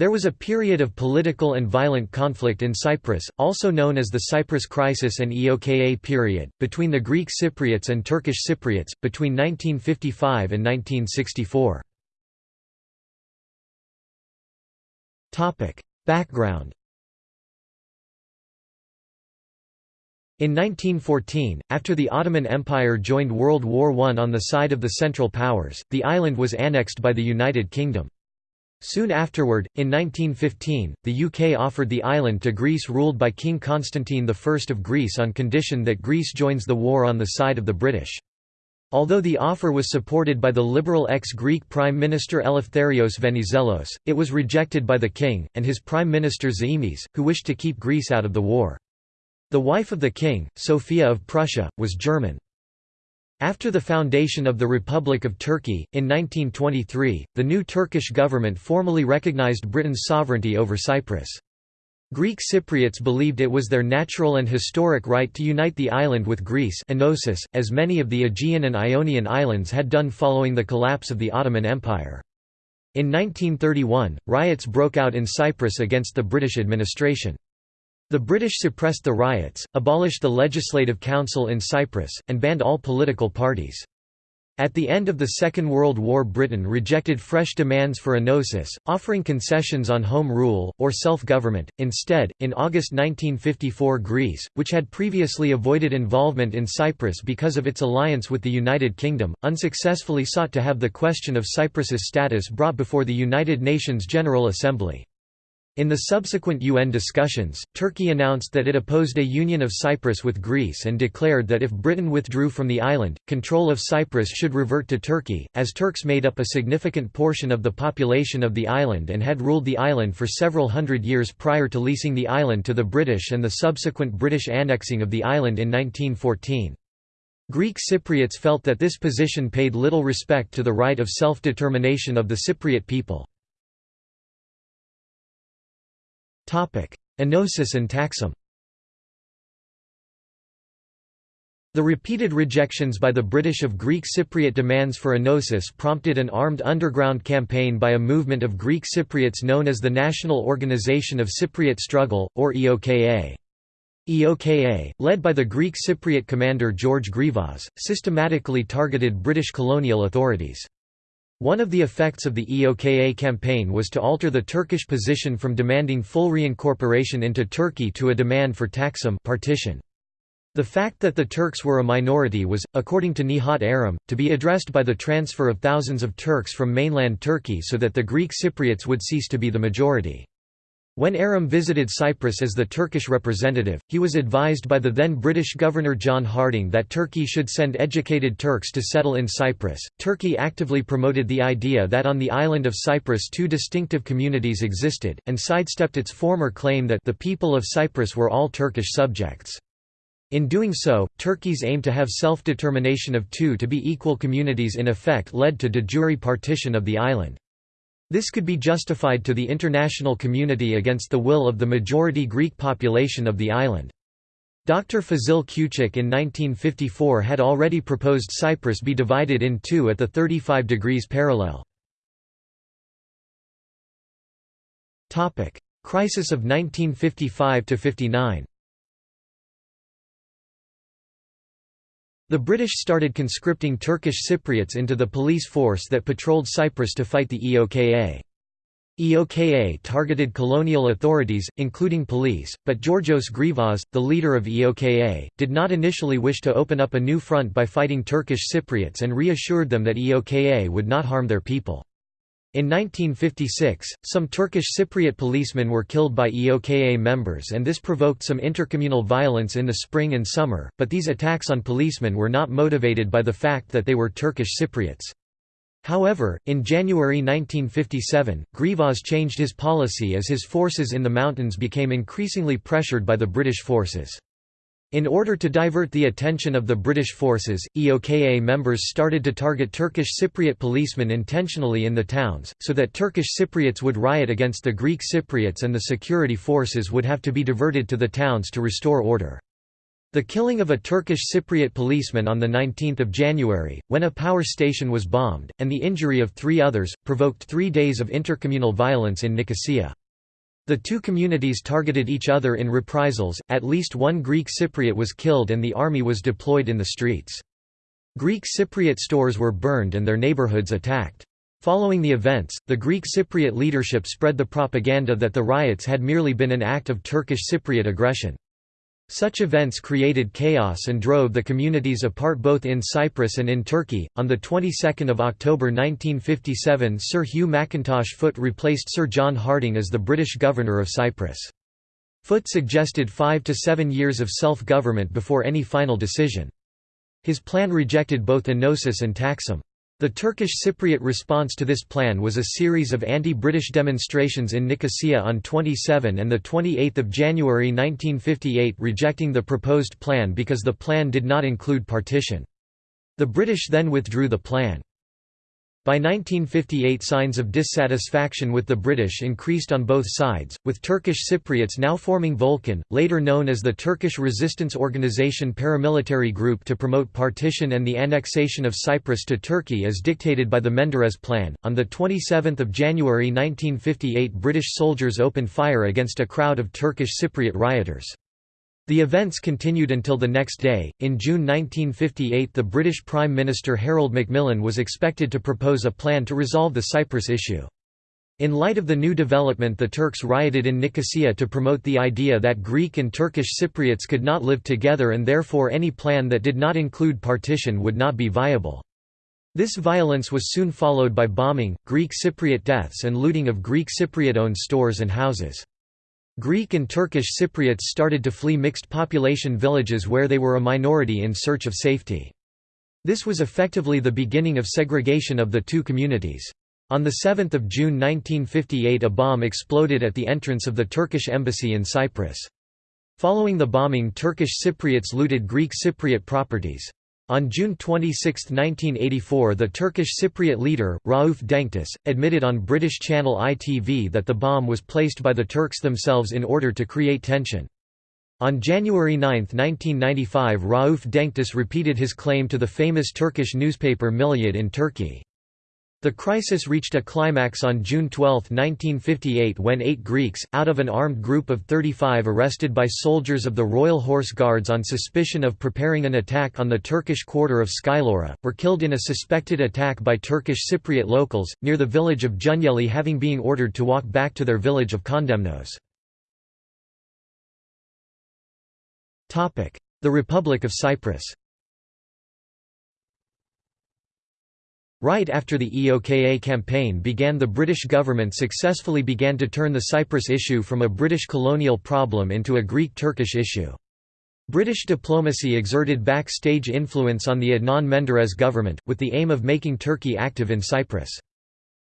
There was a period of political and violent conflict in Cyprus, also known as the Cyprus Crisis and EOKA period, between the Greek Cypriots and Turkish Cypriots, between 1955 and 1964. Background In 1914, after the Ottoman Empire joined World War I on the side of the Central Powers, the island was annexed by the United Kingdom. Soon afterward, in 1915, the UK offered the island to Greece ruled by King Constantine I of Greece on condition that Greece joins the war on the side of the British. Although the offer was supported by the liberal ex-Greek Prime Minister Eleftherios Venizelos, it was rejected by the king, and his Prime Minister Zaimis, who wished to keep Greece out of the war. The wife of the king, Sophia of Prussia, was German. After the foundation of the Republic of Turkey, in 1923, the new Turkish government formally recognized Britain's sovereignty over Cyprus. Greek Cypriots believed it was their natural and historic right to unite the island with Greece Enosis, as many of the Aegean and Ionian islands had done following the collapse of the Ottoman Empire. In 1931, riots broke out in Cyprus against the British administration. The British suppressed the riots, abolished the Legislative Council in Cyprus, and banned all political parties. At the end of the Second World War Britain rejected fresh demands for enosis, offering concessions on home rule, or self-government. Instead, in August 1954 Greece, which had previously avoided involvement in Cyprus because of its alliance with the United Kingdom, unsuccessfully sought to have the question of Cyprus's status brought before the United Nations General Assembly. In the subsequent UN discussions, Turkey announced that it opposed a union of Cyprus with Greece and declared that if Britain withdrew from the island, control of Cyprus should revert to Turkey, as Turks made up a significant portion of the population of the island and had ruled the island for several hundred years prior to leasing the island to the British and the subsequent British annexing of the island in 1914. Greek Cypriots felt that this position paid little respect to the right of self-determination of the Cypriot people. Enosis and Taksim The repeated rejections by the British of Greek Cypriot demands for enosis prompted an armed underground campaign by a movement of Greek Cypriots known as the National Organization of Cypriot Struggle, or EOKA. EOKA, led by the Greek Cypriot commander George Grivas, systematically targeted British colonial authorities. One of the effects of the EOKA campaign was to alter the Turkish position from demanding full reincorporation into Turkey to a demand for Taksim partition. The fact that the Turks were a minority was, according to Nihat Erim, to be addressed by the transfer of thousands of Turks from mainland Turkey so that the Greek Cypriots would cease to be the majority. When Erim visited Cyprus as the Turkish representative, he was advised by the then British Governor John Harding that Turkey should send educated Turks to settle in Cyprus. Turkey actively promoted the idea that on the island of Cyprus two distinctive communities existed, and sidestepped its former claim that the people of Cyprus were all Turkish subjects. In doing so, Turkey's aim to have self-determination of two to be equal communities in effect led to de jure partition of the island. This could be justified to the international community against the will of the majority Greek population of the island. Dr. Fazil Küçük in 1954 had already proposed Cyprus be divided in two at the 35 degrees parallel. Crisis of 1955–59 The British started conscripting Turkish Cypriots into the police force that patrolled Cyprus to fight the EOKA. EOKA targeted colonial authorities, including police, but Georgios Grivas, the leader of EOKA, did not initially wish to open up a new front by fighting Turkish Cypriots and reassured them that EOKA would not harm their people. In 1956, some Turkish Cypriot policemen were killed by EOKA members and this provoked some intercommunal violence in the spring and summer, but these attacks on policemen were not motivated by the fact that they were Turkish Cypriots. However, in January 1957, Grivas changed his policy as his forces in the mountains became increasingly pressured by the British forces. In order to divert the attention of the British forces, EOKA members started to target Turkish Cypriot policemen intentionally in the towns, so that Turkish Cypriots would riot against the Greek Cypriots and the security forces would have to be diverted to the towns to restore order. The killing of a Turkish Cypriot policeman on 19 January, when a power station was bombed, and the injury of three others, provoked three days of intercommunal violence in Nicosia. The two communities targeted each other in reprisals, at least one Greek Cypriot was killed and the army was deployed in the streets. Greek Cypriot stores were burned and their neighborhoods attacked. Following the events, the Greek Cypriot leadership spread the propaganda that the riots had merely been an act of Turkish Cypriot aggression. Such events created chaos and drove the communities apart both in Cyprus and in Turkey. On the 22nd of October 1957, Sir Hugh Mackintosh Foot replaced Sir John Harding as the British governor of Cyprus. Foot suggested 5 to 7 years of self-government before any final decision. His plan rejected both Enosis and Taksim. The Turkish Cypriot response to this plan was a series of anti-British demonstrations in Nicosia on 27 and 28 January 1958 rejecting the proposed plan because the plan did not include partition. The British then withdrew the plan. By 1958 signs of dissatisfaction with the British increased on both sides, with Turkish Cypriots now forming Volkan, later known as the Turkish Resistance Organization paramilitary group to promote partition and the annexation of Cyprus to Turkey as dictated by the Menderes Plan. On 27 January 1958 British soldiers opened fire against a crowd of Turkish Cypriot rioters. The events continued until the next day. In June 1958, the British Prime Minister Harold Macmillan was expected to propose a plan to resolve the Cyprus issue. In light of the new development the Turks rioted in Nicosia to promote the idea that Greek and Turkish Cypriots could not live together and therefore any plan that did not include partition would not be viable. This violence was soon followed by bombing, Greek Cypriot deaths and looting of Greek Cypriot-owned stores and houses. Greek and Turkish Cypriots started to flee mixed population villages where they were a minority in search of safety. This was effectively the beginning of segregation of the two communities. On 7 June 1958 a bomb exploded at the entrance of the Turkish embassy in Cyprus. Following the bombing Turkish Cypriots looted Greek Cypriot properties. On June 26, 1984 the Turkish Cypriot leader, Rauf Denktaş, admitted on British channel ITV that the bomb was placed by the Turks themselves in order to create tension. On January 9, 1995 Rauf Denktaş repeated his claim to the famous Turkish newspaper Milliyet in Turkey. The crisis reached a climax on June 12, 1958 when eight Greeks, out of an armed group of 35 arrested by soldiers of the Royal Horse Guards on suspicion of preparing an attack on the Turkish quarter of Skylloura, were killed in a suspected attack by Turkish Cypriot locals, near the village of Geunyeli having been ordered to walk back to their village of Kondemenos. The Republic of Cyprus Right after the EOKA campaign began the British government successfully began to turn the Cyprus issue from a British colonial problem into a Greek-Turkish issue. British diplomacy exerted backstage influence on the Adnan Menderes government, with the aim of making Turkey active in Cyprus.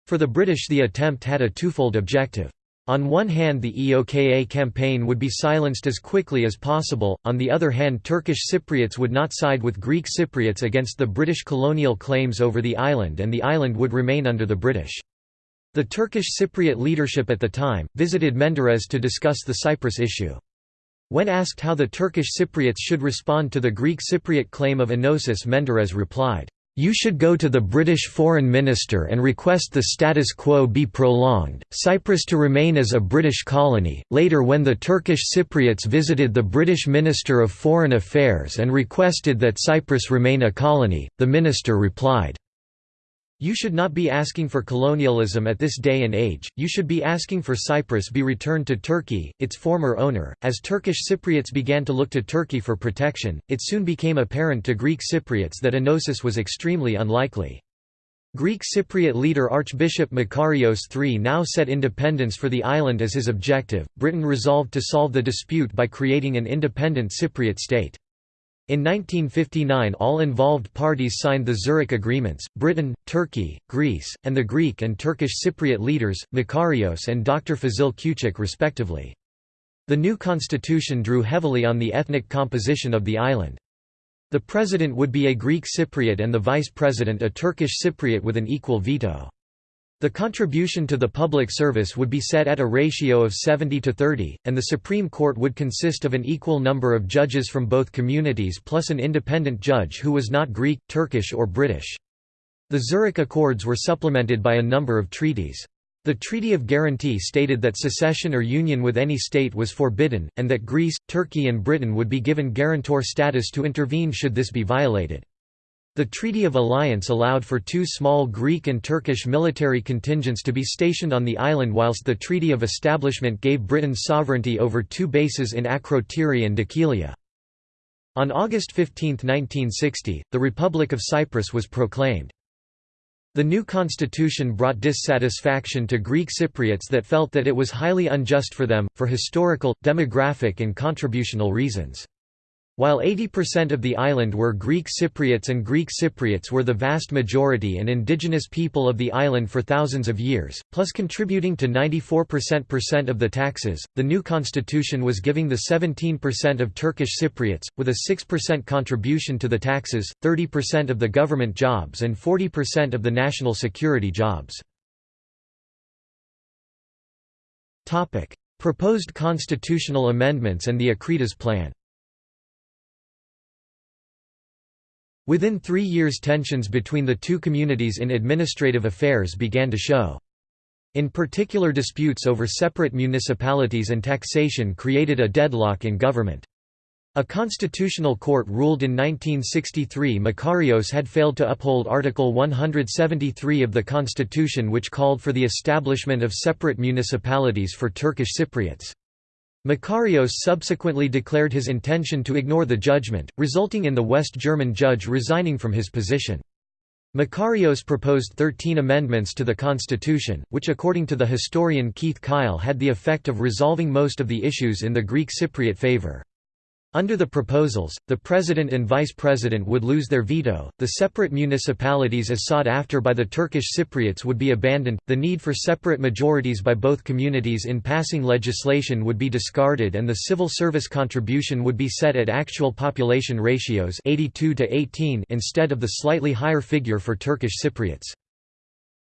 For the British the attempt had a twofold objective. On one hand the EOKA campaign would be silenced as quickly as possible, on the other hand Turkish Cypriots would not side with Greek Cypriots against the British colonial claims over the island and the island would remain under the British. The Turkish Cypriot leadership at the time, visited Menderes to discuss the Cyprus issue. When asked how the Turkish Cypriots should respond to the Greek Cypriot claim of Enosis Menderes replied, you should go to the British Foreign Minister and request the status quo be prolonged, Cyprus to remain as a British colony. Later, when the Turkish Cypriots visited the British Minister of Foreign Affairs and requested that Cyprus remain a colony, the minister replied, you should not be asking for colonialism at this day and age, you should be asking for Cyprus be returned to Turkey, its former owner. As Turkish Cypriots began to look to Turkey for protection, it soon became apparent to Greek Cypriots that Enosis was extremely unlikely. Greek Cypriot leader Archbishop Makarios III now set independence for the island as his objective. Britain resolved to solve the dispute by creating an independent Cypriot state. In 1959 all involved parties signed the Zurich Agreements, Britain, Turkey, Greece, and the Greek and Turkish Cypriot leaders, Makarios and Dr. Fazil Küçük respectively. The new constitution drew heavily on the ethnic composition of the island. The president would be a Greek Cypriot and the vice president a Turkish Cypriot with an equal veto. The contribution to the public service would be set at a ratio of 70 to 30, and the Supreme Court would consist of an equal number of judges from both communities plus an independent judge who was not Greek, Turkish or British. The Zurich Accords were supplemented by a number of treaties. The Treaty of Guarantee stated that secession or union with any state was forbidden, and that Greece, Turkey and Britain would be given guarantor status to intervene should this be violated. The Treaty of Alliance allowed for two small Greek and Turkish military contingents to be stationed on the island whilst the Treaty of Establishment gave Britain sovereignty over two bases in Akrotiri and Dhekelia. On August 15, 1960, the Republic of Cyprus was proclaimed. The new constitution brought dissatisfaction to Greek Cypriots that felt that it was highly unjust for them, for historical, demographic and contributional reasons. While 80% of the island were Greek Cypriots and Greek Cypriots were the vast majority and indigenous people of the island for thousands of years, plus contributing to 94% of the taxes, the new constitution was giving the 17% of Turkish Cypriots, with a 6% contribution to the taxes, 30% of the government jobs and 40% of the national security jobs. Proposed constitutional amendments and the Akritas Plan Within three years tensions between the two communities in administrative affairs began to show. In particular disputes over separate municipalities and taxation created a deadlock in government. A constitutional court ruled in 1963 Makarios had failed to uphold Article 173 of the constitution which called for the establishment of separate municipalities for Turkish Cypriots. Makarios subsequently declared his intention to ignore the judgment, resulting in the West German judge resigning from his position. Makarios proposed 13 amendments to the constitution, which according to the historian Keith Kyle had the effect of resolving most of the issues in the Greek Cypriot favor. Under the proposals, the president and vice president would lose their veto, the separate municipalities as sought after by the Turkish Cypriots would be abandoned, the need for separate majorities by both communities in passing legislation would be discarded and the civil service contribution would be set at actual population ratios 82 to 18 instead of the slightly higher figure for Turkish Cypriots.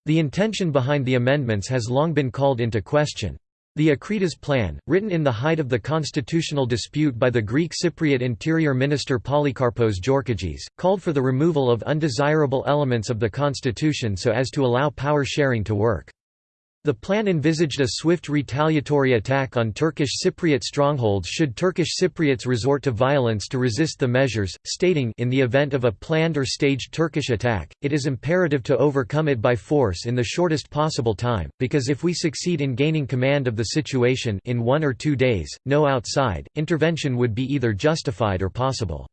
The intention behind the amendments has long been called into question. The Akritas Plan, written in the height of the constitutional dispute by the Greek Cypriot Interior Minister Polycarpos Georkadjis, called for the removal of undesirable elements of the constitution so as to allow power sharing to work. The plan envisaged a swift retaliatory attack on Turkish Cypriot strongholds should Turkish Cypriots resort to violence to resist the measures, stating in the event of a planned or staged Turkish attack, it is imperative to overcome it by force in the shortest possible time, because if we succeed in gaining command of the situation in one or two days, no outside, intervention would be either justified or possible.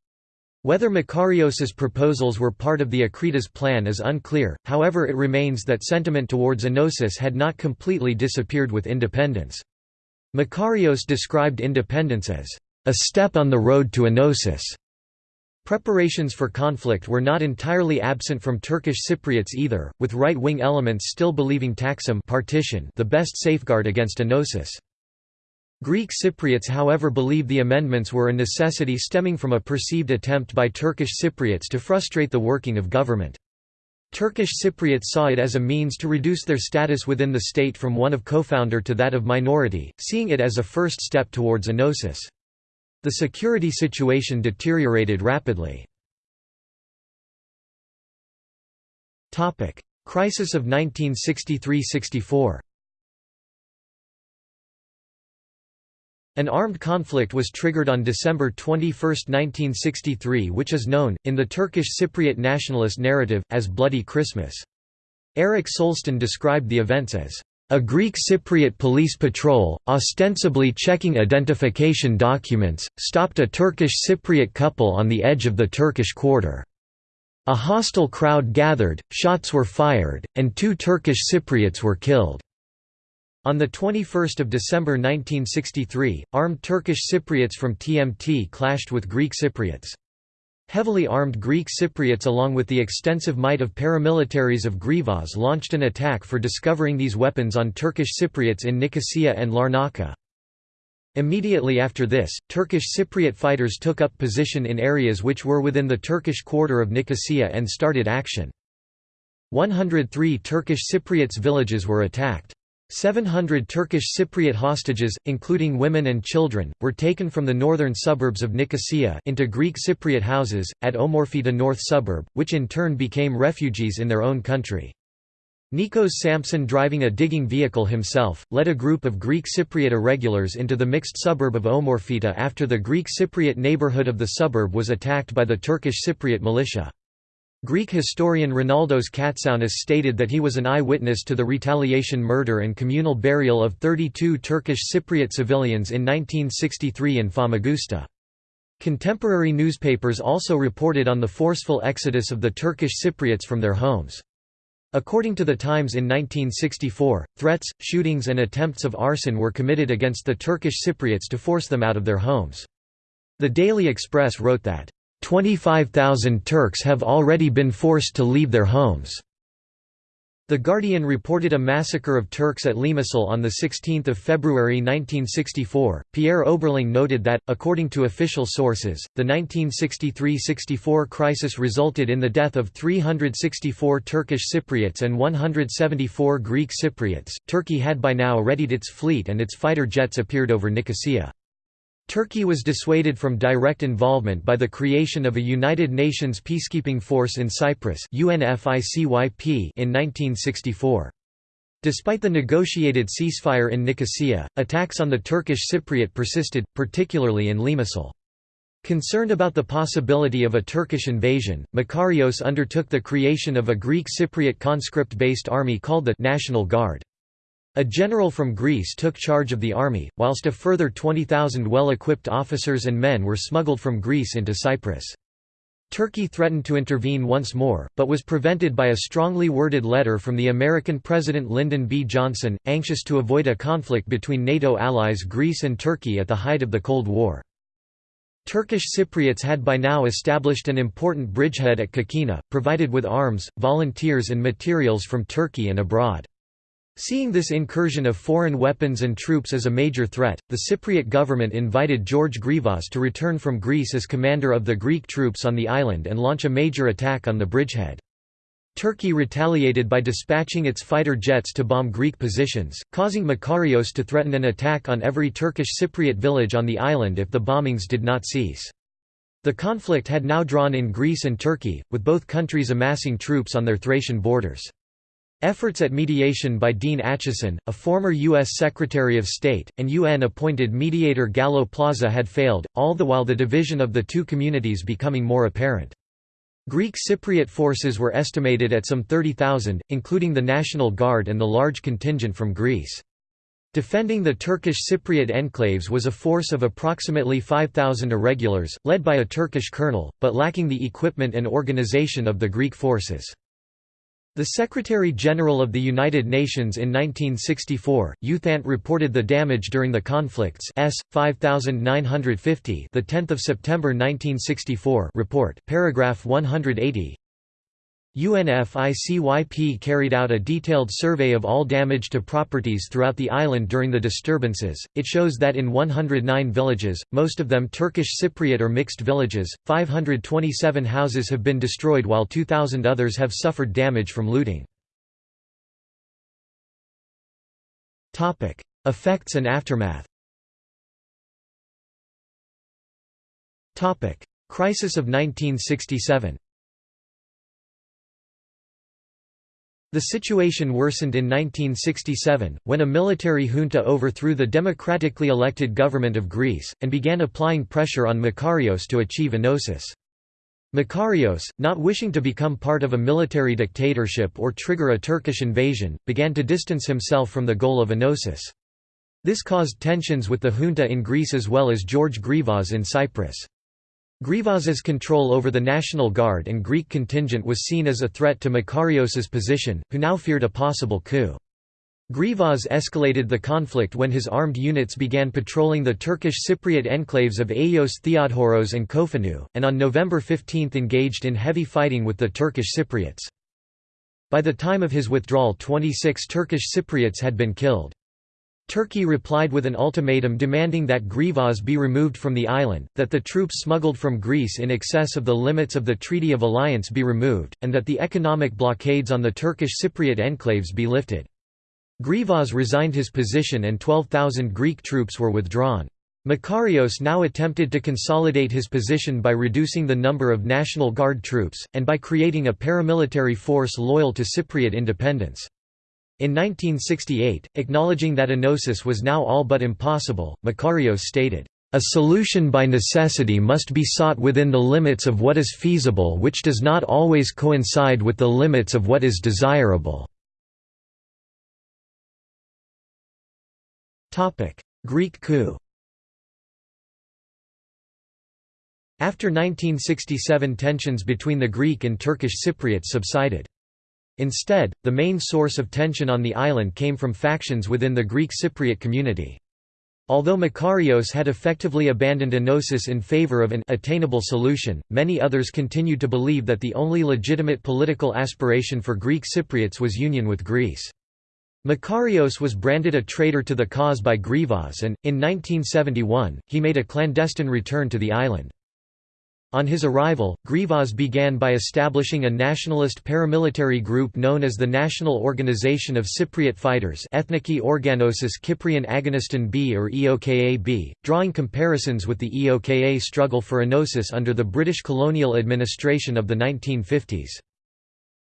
Whether Makarios's proposals were part of the Akritas plan is unclear, however it remains that sentiment towards Enosis had not completely disappeared with independence. Makarios described independence as, "...a step on the road to Enosis." Preparations for conflict were not entirely absent from Turkish Cypriots either, with right-wing elements still believing Taksim partition the best safeguard against Enosis. Greek Cypriots however believe the amendments were a necessity stemming from a perceived attempt by Turkish Cypriots to frustrate the working of government. Turkish Cypriots saw it as a means to reduce their status within the state from one of co-founder to that of minority, seeing it as a first step towards enosis. The security situation deteriorated rapidly. Crisis of 1963–64 An armed conflict was triggered on December 21, 1963 which is known, in the Turkish Cypriot nationalist narrative, as Bloody Christmas. Eric Solsten described the events as a Greek Cypriot police patrol, ostensibly checking identification documents, stopped a Turkish Cypriot couple on the edge of the Turkish quarter. A hostile crowd gathered, shots were fired, and two Turkish Cypriots were killed. On 21 December 1963, armed Turkish Cypriots from TMT clashed with Greek Cypriots. Heavily armed Greek Cypriots along with the extensive might of paramilitaries of Grivas launched an attack for discovering these weapons on Turkish Cypriots in Nicosia and Larnaca. Immediately after this, Turkish Cypriot fighters took up position in areas which were within the Turkish quarter of Nicosia and started action. 103 Turkish Cypriots villages were attacked. 700 Turkish Cypriot hostages, including women and children, were taken from the northern suburbs of Nicosia into Greek Cypriot houses, at Omorpheta North suburb, which in turn became refugees in their own country. Nikos Sampson driving a digging vehicle himself, led a group of Greek Cypriot irregulars into the mixed suburb of Omorpheta after the Greek Cypriot neighborhood of the suburb was attacked by the Turkish Cypriot militia. Greek historian Rolandos Katsiaounis stated that he was an eyewitness to the retaliation murder and communal burial of 32 Turkish Cypriot civilians in 1963 in Famagusta. Contemporary newspapers also reported on the forceful exodus of the Turkish Cypriots from their homes. According to The Times in 1964, threats, shootings and attempts of arson were committed against the Turkish Cypriots to force them out of their homes. The Daily Express wrote that, 25,000 Turks have already been forced to leave their homes. The Guardian reported a massacre of Turks at Limassol on 16 February 1964. Pierre Oberling noted that, according to official sources, the 1963–64 crisis resulted in the death of 364 Turkish Cypriots and 174 Greek Cypriots. Turkey had by now readied its fleet and its fighter jets appeared over Nicosia. Turkey was dissuaded from direct involvement by the creation of a United Nations peacekeeping force in Cyprus in 1964. Despite the negotiated ceasefire in Nicosia, attacks on the Turkish Cypriot persisted, particularly in Limassol. Concerned about the possibility of a Turkish invasion, Makarios undertook the creation of a Greek Cypriot conscript-based army called the National Guard. A general from Greece took charge of the army, whilst a further 20,000 well-equipped officers and men were smuggled from Greece into Cyprus. Turkey threatened to intervene once more, but was prevented by a strongly worded letter from the American President Lyndon B. Johnson, anxious to avoid a conflict between NATO allies Greece and Turkey at the height of the Cold War. Turkish Cypriots had by now established an important bridgehead at Kokkina, provided with arms, volunteers and materials from Turkey and abroad. Seeing this incursion of foreign weapons and troops as a major threat, the Cypriot government invited George Grivas to return from Greece as commander of the Greek troops on the island and launch a major attack on the bridgehead. Turkey retaliated by dispatching its fighter jets to bomb Greek positions, causing Makarios to threaten an attack on every Turkish Cypriot village on the island if the bombings did not cease. The conflict had now drawn in Greece and Turkey, with both countries amassing troops on their Thracian borders. Efforts at mediation by Dean Acheson, a former U.S. Secretary of State, and UN-appointed mediator Galo Plaza had failed, all the while the division of the two communities becoming more apparent. Greek Cypriot forces were estimated at some 30,000, including the National Guard and the large contingent from Greece. Defending the Turkish Cypriot enclaves was a force of approximately 5,000 irregulars, led by a Turkish colonel, but lacking the equipment and organization of the Greek forces. The Secretary-General of the United Nations in 1964, U Thant reported the damage during the conflicts S 5950, the 10th of September 1964 report, paragraph 180. UNFICYP carried out a detailed survey of all damage to properties throughout the island during the disturbances. It shows that in 109 villages, most of them Turkish Cypriot or mixed villages, 527 houses have been destroyed while 2,000 others have suffered damage from looting. Effects and aftermath Crisis of 1967 The situation worsened in 1967, when a military junta overthrew the democratically elected government of Greece, and began applying pressure on Makarios to achieve enosis. Makarios, not wishing to become part of a military dictatorship or trigger a Turkish invasion, began to distance himself from the goal of enosis. This caused tensions with the junta in Greece as well as George Grivas in Cyprus. Grivas's control over the National Guard and Greek contingent was seen as a threat to Makarios's position, who now feared a possible coup. Grivas escalated the conflict when his armed units began patrolling the Turkish Cypriot enclaves of Ayios Theodoros and Kophinou, and on November 15 engaged in heavy fighting with the Turkish Cypriots. By the time of his withdrawal 26 Turkish Cypriots had been killed. Turkey replied with an ultimatum demanding that Grivas be removed from the island, that the troops smuggled from Greece in excess of the limits of the Treaty of Alliance be removed, and that the economic blockades on the Turkish Cypriot enclaves be lifted. Grivas resigned his position and 12,000 Greek troops were withdrawn. Makarios now attempted to consolidate his position by reducing the number of National Guard troops, and by creating a paramilitary force loyal to Cypriot independence. In 1968, acknowledging that enosis was now all but impossible, Makarios stated, "...a solution by necessity must be sought within the limits of what is feasible which does not always coincide with the limits of what is desirable." Greek coup After 1967 tensions between the Greek and Turkish Cypriots subsided. Instead, the main source of tension on the island came from factions within the Greek Cypriot community. Although Makarios had effectively abandoned enosis in favor of an attainable solution, many others continued to believe that the only legitimate political aspiration for Greek Cypriots was union with Greece. Makarios was branded a traitor to the cause by Grivas and, in 1971, he made a clandestine return to the island. On his arrival, Grivas began by establishing a nationalist paramilitary group known as the National Organization of Cypriot Fighters Ethniki Organosis Kyprion Agoniston B or EOKA-B, drawing comparisons with the EOKA struggle for enosis under the British colonial administration of the 1950s.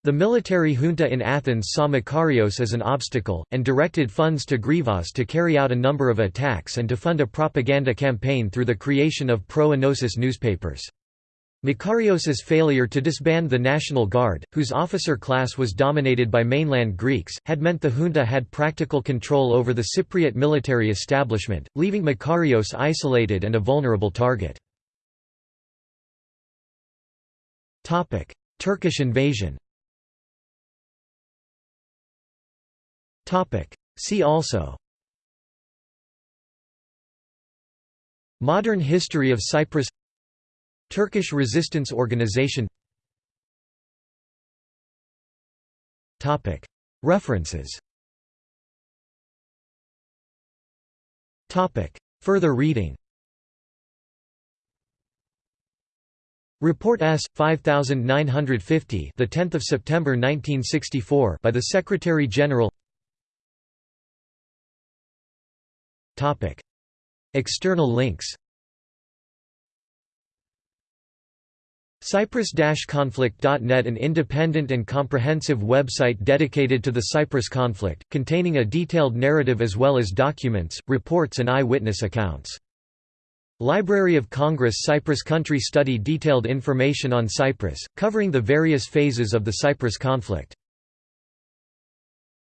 The military junta in Athens saw Makarios as an obstacle, and directed funds to Grivas to carry out a number of attacks and to fund a propaganda campaign through the creation of pro-enosis newspapers. Makarios's failure to disband the National Guard, whose officer class was dominated by mainland Greeks, had meant the junta had practical control over the Cypriot military establishment, leaving Makarios isolated and a vulnerable target. Turkish invasion See also Modern history of Cyprus Turkish Resistance Organization. References. Further reading. Report S 5950 the 10th of September 1964 by the Secretary General. Topic. External links Cyprus-conflict.net An independent and comprehensive website dedicated to the Cyprus conflict, containing a detailed narrative as well as documents, reports and eye-witness accounts. Library of Congress Cyprus Country Study Detailed information on Cyprus, covering the various phases of the Cyprus conflict